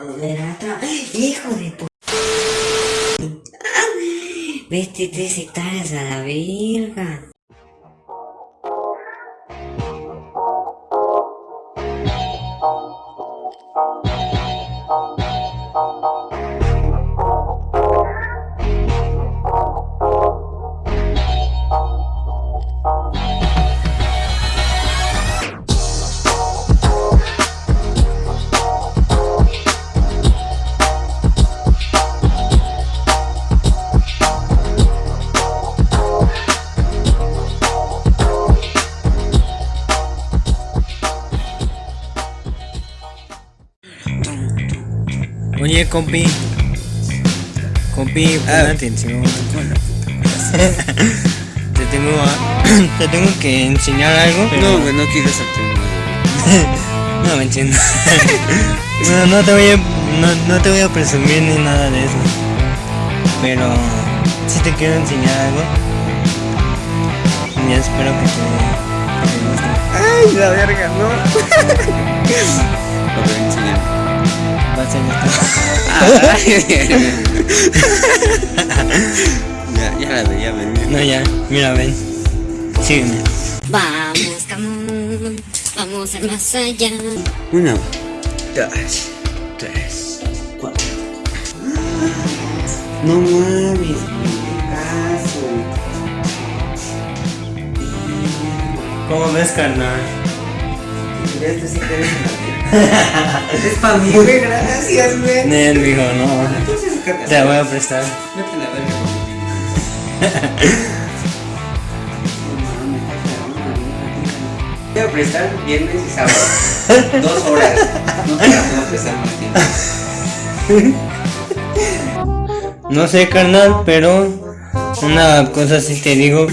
Otra- Hijo de pu... Vete tres hectáreas a la verga. Oye, compi. Compi, pon Ah. atención. te, tengo a- te tengo que enseñar algo. pero- No, güey, no quieres aprender. No me entiendo. bueno, no te voy a, no, no te voy a presumir ni nada de eso. Pero sí te quiero enseñar algo. Y espero que te, que te guste. Ay, la verga, no. Ya, ya la veía venir. No, ya, mira, ven. Sígueme. Vamos, camón. Vamos a más allá. Una, dos, tres, cuatro. No mames. ¿Cómo ves, carnal? Esto sí que Es para mí, güey, gracias, güey. Nel, dijo, no. Entonces. Te la voy a prestar. Vete a la verga. Te voy a prestar viernes y sábado. Dos horas. No te la puedo prestar más tiempo. No sé, carnal, pero una cosa sí te digo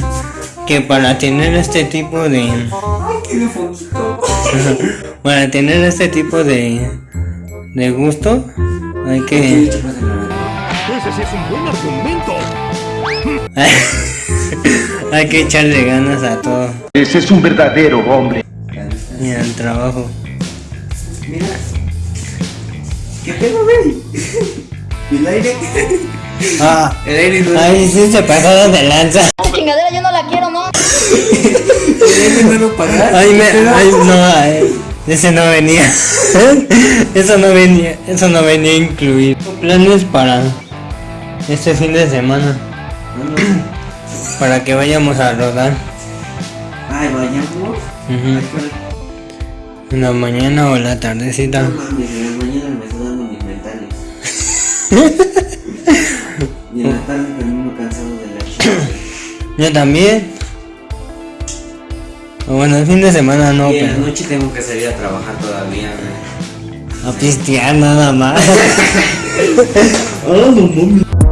que para tener este tipo de Ay, foquito. para tener este tipo de de gusto hay que Ese sí es un buen argumento. hay que echarle ganas a todo Ese es un verdadero hombre. y al trabajo. Mira. ¿Qué pedo, güey? ¿Y el aire? Ah, El aire no, ay, sí se pasaron de lanza. Chingadera yo no la quiero, ¿no? Ay, me, ay, no, ay, ese no venía. Eso no venía, eso no venía incluido. Planes para este fin de semana, para que vayamos a rodar. Ay, vayamos. En la mañana o la tardecita. No mames, en la mañana me estoy dando mis mentales. Yo también. Bueno, el fin de semana no, y en la pero noche tengo que salir a trabajar todavía, güey. a pistear nada más. Oh, no mames.